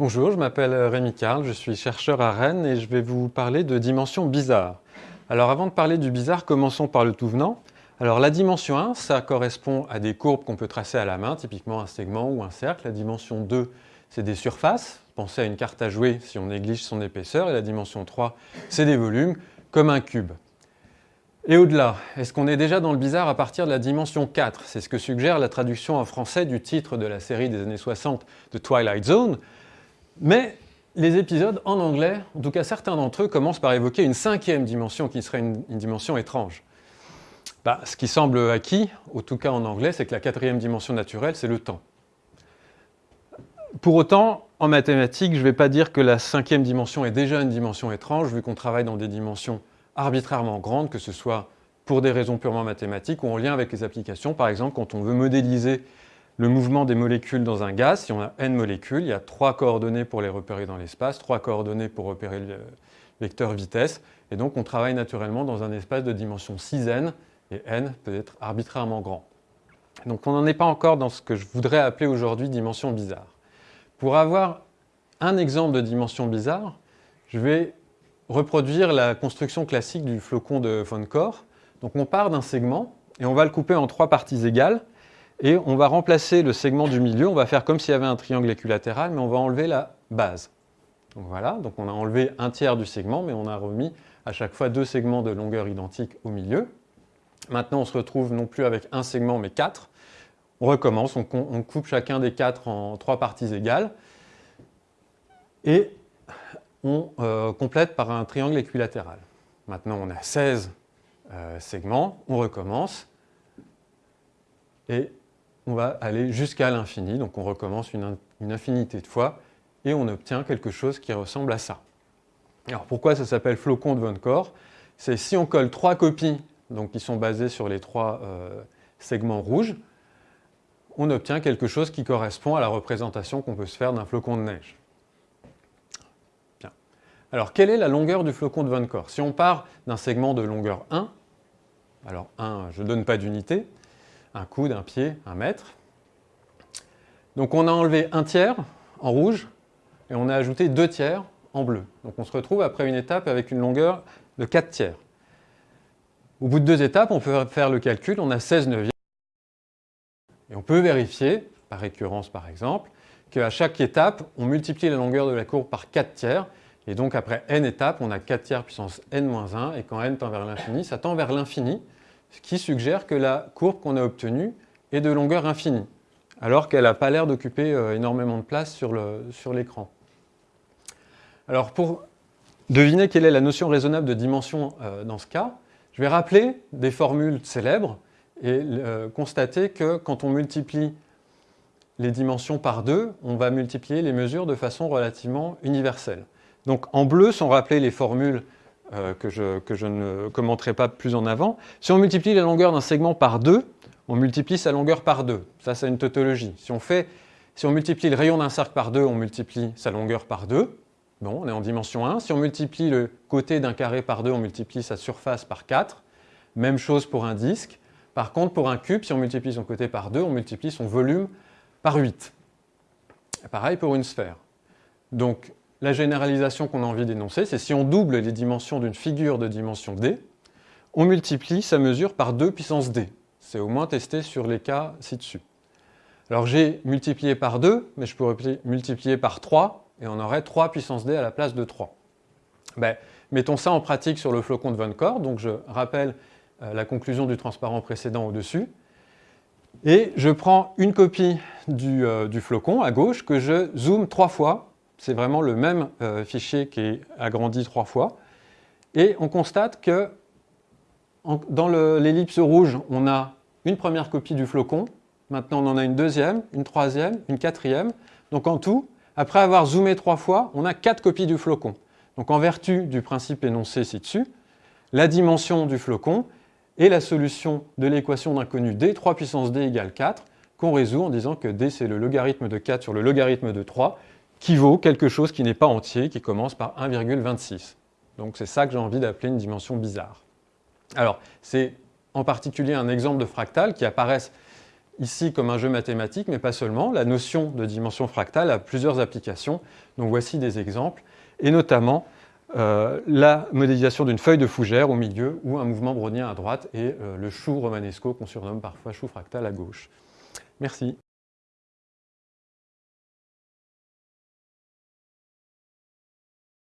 Bonjour, je m'appelle Rémi Carl, je suis chercheur à Rennes et je vais vous parler de dimensions bizarres. Alors avant de parler du bizarre, commençons par le tout venant. Alors la dimension 1, ça correspond à des courbes qu'on peut tracer à la main, typiquement un segment ou un cercle. La dimension 2, c'est des surfaces. Pensez à une carte à jouer si on néglige son épaisseur. Et la dimension 3, c'est des volumes, comme un cube. Et au-delà, est-ce qu'on est déjà dans le bizarre à partir de la dimension 4 C'est ce que suggère la traduction en français du titre de la série des années 60 de Twilight Zone. Mais les épisodes en anglais, en tout cas certains d'entre eux, commencent par évoquer une cinquième dimension qui serait une, dimension étrange. Bah, ce qui semble acquis, en tout cas en anglais, c'est que la quatrième dimension naturelle, c'est le temps. Pour autant, en mathématiques, je ne vais pas dire que la cinquième dimension est déjà une dimension étrange, vu qu'on travaille dans des dimensions arbitrairement grandes, que ce soit pour des raisons purement mathématiques ou en lien avec les applications. Par exemple, quand on veut modéliser le mouvement des molécules dans un gaz, si on a n molécules, il y a trois coordonnées pour les repérer dans l'espace, trois coordonnées pour repérer le vecteur vitesse, et donc on travaille naturellement dans un espace de dimension 6n, et n peut être arbitrairement grand. Donc on n'en est pas encore dans ce que je voudrais appeler aujourd'hui dimension bizarre. Pour avoir un exemple de dimension bizarre, je vais reproduire la construction classique du flocon de von Core. Donc on part d'un segment et on va le couper en trois parties égales et on va remplacer le segment du milieu, on va faire comme s'il y avait un triangle équilatéral, mais on va enlever la base. Donc voilà, donc on a enlevé un tiers du segment, mais on a remis à chaque fois deux segments de longueur identique au milieu. Maintenant, on se retrouve non plus avec un segment, mais quatre. On recommence, on, coupe chacun des quatre en trois parties égales. Et on euh, complète par un triangle équilatéral. Maintenant, on a 16 euh, segments, on recommence. Et on va aller jusqu'à l'infini, donc on recommence une, infinité de fois, et on obtient quelque chose qui ressemble à ça. Alors pourquoi ça s'appelle flocon de Von Core C'est si on colle trois copies donc qui sont basés sur les trois euh, segments rouges, on obtient quelque chose qui correspond à la représentation qu'on peut se faire d'un flocon de neige. Bien. Alors, quelle est la longueur du flocon de Von Si on part d'un segment de longueur 1, alors 1, je ne donne pas d'unité, un coude, un pied, un mètre. Donc on a enlevé un tiers en rouge et on a ajouté deux tiers en bleu. Donc on se retrouve après une étape avec une longueur de 4 tiers. Au bout de deux étapes, on peut faire le calcul, on a 16 neuvièmes. Et on peut vérifier, par récurrence par exemple, qu'à chaque étape, on multiplie la longueur de la courbe par 4 tiers, et donc après n étapes, on a 4 tiers puissance n-1, et quand n tend vers l'infini, ça tend vers l'infini, ce qui suggère que la courbe qu'on a obtenue est de longueur infinie, alors qu'elle n'a pas l'air d'occuper euh, énormément de place sur l'écran. alors pour deviner quelle est la notion raisonnable de dimension euh, dans ce cas, je vais rappeler des formules célèbres et euh, constater que quand on multiplie les dimensions par deux, on va multiplier les mesures de façon relativement universelle. Donc en bleu sont rappelées les formules euh, que, je, ne commenterai pas plus en avant. Si on multiplie la longueur d'un segment par deux, on multiplie sa longueur par deux. Ça, c'est une tautologie. Si on, fait, si on multiplie le rayon d'un cercle par deux, on multiplie sa longueur par deux. Bon, on est en dimension 1. Si on multiplie le côté d'un carré par 2, on multiplie sa surface par 4. Même chose pour un disque. Par contre, pour un cube, si on multiplie son côté par 2, on multiplie son volume par 8. pareil pour une sphère. Donc, la généralisation qu'on a envie d'énoncer, c'est si on double les dimensions d'une figure de dimension d, on multiplie sa mesure par 2 puissance d. C'est au moins testé sur les cas ci-dessus. Alors j'ai multiplié par 2, mais je pourrais multiplier par 3 et on aurait 3 puissance d à la place de 3. Ben, mettons ça en pratique sur le flocon de Von donc je rappelle euh, la conclusion du transparent précédent au-dessus, et je prends une copie du, euh, flocon à gauche que je zoome trois fois, c'est vraiment le même euh, fichier qui est agrandi trois fois, et on constate que dans l'ellipse rouge, on a une première copie du flocon, maintenant on en a une deuxième, une troisième, une quatrième, donc en tout, après avoir zoomé trois fois, on a quatre copies du flocon. Donc en vertu du principe énoncé ci-dessus, la dimension du flocon est la solution de l'équation d'inconnu d, 3 puissance d égale 4, qu'on résout en disant que d c'est le logarithme de 4 sur le logarithme de 3, qui vaut quelque chose qui n'est pas entier, qui commence par 1,26. Donc c'est ça que j'ai envie d'appeler une dimension bizarre. Alors, c'est en particulier un exemple de fractal qui apparaissent ici comme un jeu mathématique, mais pas seulement. La notion de dimension fractale a plusieurs applications. Donc voici des exemples, et notamment euh, la modélisation d'une feuille de fougère au milieu ou un mouvement brownien à droite et euh, le chou romanesco qu'on surnomme parfois chou fractal à gauche. Merci.